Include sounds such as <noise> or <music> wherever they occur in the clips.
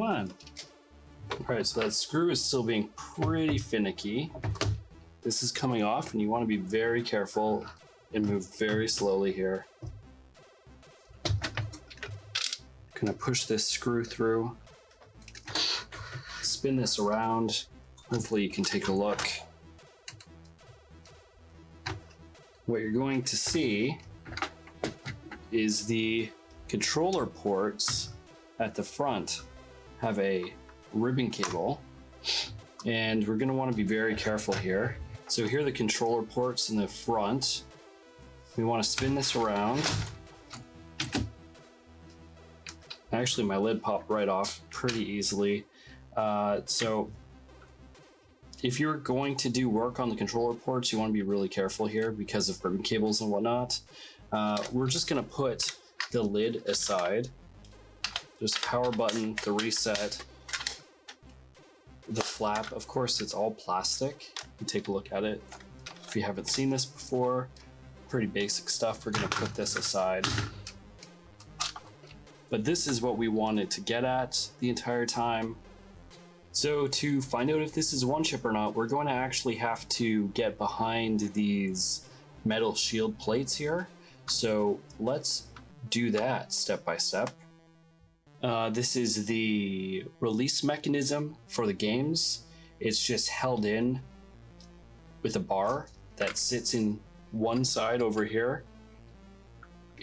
Come on. All right, so that screw is still being pretty finicky. This is coming off and you want to be very careful and move very slowly here. Gonna push this screw through, spin this around. Hopefully you can take a look. What you're going to see is the controller ports at the front have a ribbon cable and we're going to want to be very careful here. So here are the controller ports in the front. We want to spin this around. Actually, my lid popped right off pretty easily. Uh, so if you're going to do work on the controller ports, you want to be really careful here because of ribbon cables and whatnot. Uh, we're just going to put the lid aside. Just power button, the reset, the flap. Of course, it's all plastic. You take a look at it. If you haven't seen this before, pretty basic stuff. We're to put this aside. But this is what we wanted to get at the entire time. So to find out if this is one chip or not, we're going to actually have to get behind these metal shield plates here. So let's do that step by step. Uh, this is the release mechanism for the games. It's just held in with a bar that sits in one side over here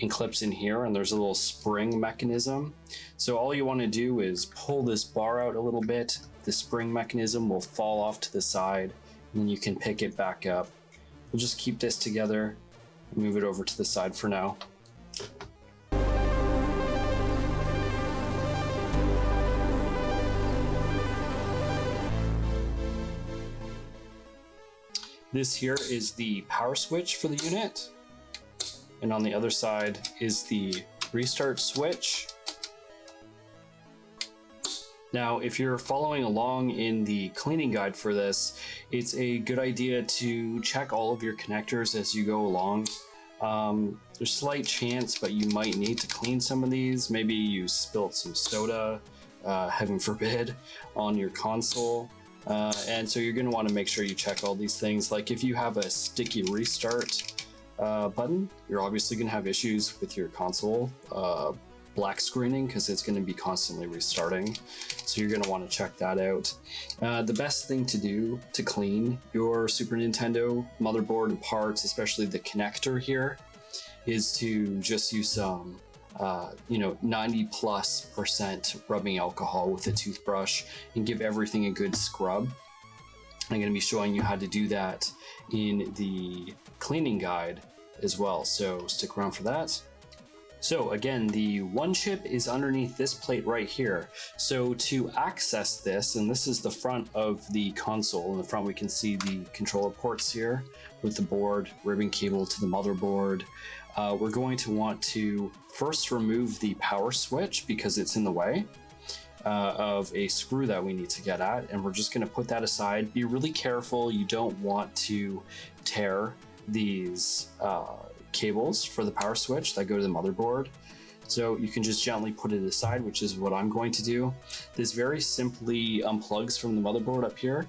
and clips in here and there's a little spring mechanism. So all you want to do is pull this bar out a little bit. The spring mechanism will fall off to the side and then you can pick it back up. We'll just keep this together move it over to the side for now. This here is the power switch for the unit. And on the other side is the restart switch. Now, if you're following along in the cleaning guide for this, it's a good idea to check all of your connectors as you go along. Um, there's slight chance, but you might need to clean some of these. Maybe you spilt some soda, uh, <laughs> heaven forbid, on your console. Uh, and so you're going to want to make sure you check all these things. Like if you have a sticky restart uh, button, you're obviously going to have issues with your console uh, black screening because it's going to be constantly restarting. So you're going to want to check that out. Uh, the best thing to do to clean your Super Nintendo motherboard and parts, especially the connector here, is to just use some uh, you know, 90 plus percent rubbing alcohol with a toothbrush and give everything a good scrub. I'm going to be showing you how to do that in the cleaning guide as well. So stick around for that. So again, the one chip is underneath this plate right here. So to access this, and this is the front of the console, in the front we can see the controller ports here with the board, ribbon cable to the motherboard. Uh, we're going to want to first remove the power switch because it's in the way. Uh, of a screw that we need to get at and we're just going to put that aside be really careful you don't want to tear these uh, cables for the power switch that go to the motherboard. So you can just gently put it aside, which is what I'm going to do. This very simply unplugs from the motherboard up here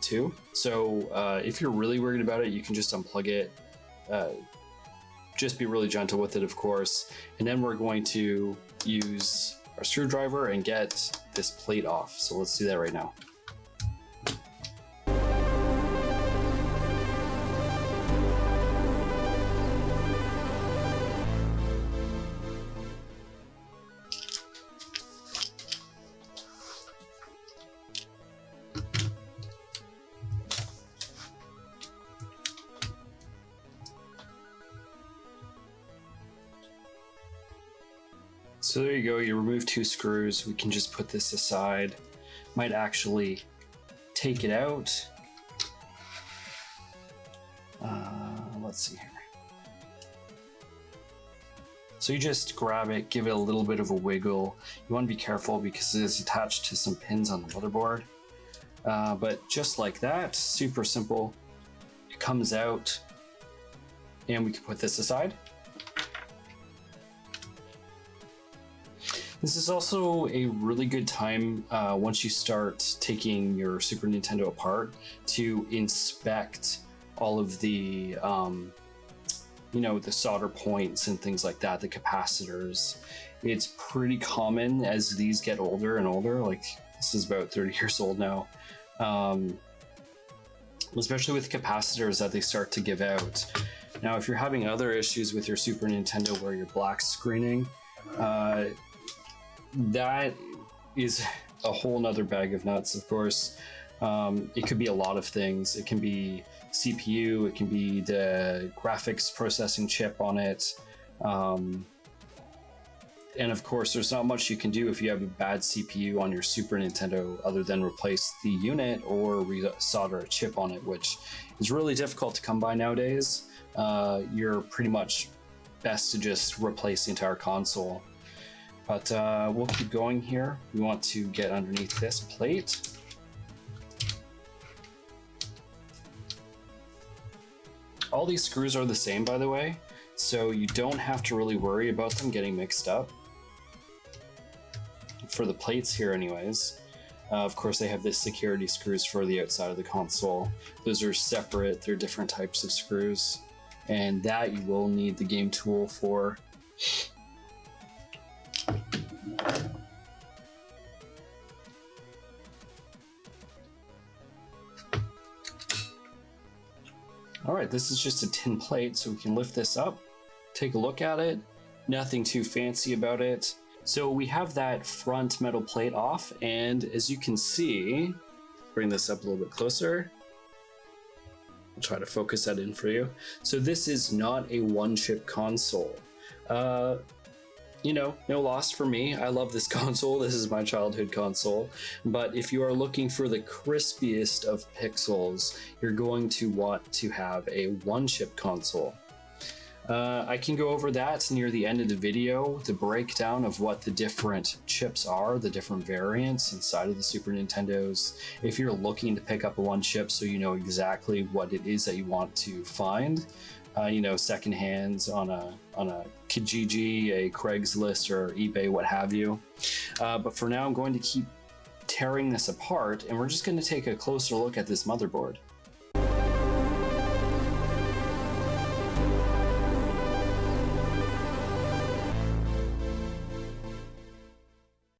too. So uh, if you're really worried about it, you can just unplug it. Uh, just be really gentle with it, of course. And then we're going to use our screwdriver and get this plate off. So let's do that right now. So there you go, you remove two screws. We can just put this aside. Might actually take it out. Uh, let's see here. So you just grab it, give it a little bit of a wiggle. You want to be careful because it is attached to some pins on the motherboard. Uh, but just like that, super simple. It comes out and we can put this aside. This is also a really good time uh, once you start taking your Super Nintendo apart to inspect all of the, um, you know, the solder points and things like that, the capacitors. It's pretty common as these get older and older. Like this is about 30 <laughs> years old now. Um, especially with capacitors that they start to give out. Now, if you're having other issues with your Super Nintendo where you're black screening, uh, that is a whole nother bag of nuts, of course. Um, it could be a lot of things. It can be CPU, it can be the graphics processing chip on it. Um, and of course, there's not much you can do if you have a bad CPU on your Super Nintendo other than replace the unit or re solder a chip on it, which is really difficult to come by nowadays. Uh, you're pretty much best to just replace the entire console. But uh, we'll keep going here. We want to get underneath this plate. All these screws are the same, by the way, so you don't have to really worry about them getting mixed up for the plates here anyways. Uh, of course, they have the security screws for the outside of the console. Those are separate, they're different types of screws. And that you will need the game tool for. All right, this is just a tin plate, so we can lift this up, take a look at it. Nothing too fancy about it. So we have that front metal plate off, and as you can see, bring this up a little bit closer. I'll try to focus that in for you. So this is not a one-chip console. Uh, you know, no loss for me. I love this <laughs> console. This is my childhood console. But if you are looking for the crispiest of pixels, you're going to want to have a one-chip console. Uh, I can go over that near the end of the video, the breakdown of what the different chips are, the different variants inside of the Super Nintendos. If you're looking to pick up a one chip so you know exactly what it is that you want to find, uh, you know, second hands on a on a Kijiji, a Craigslist, or eBay, what have you. Uh, but for now, I'm going to keep tearing this apart, and we're just going to take a closer look at this motherboard.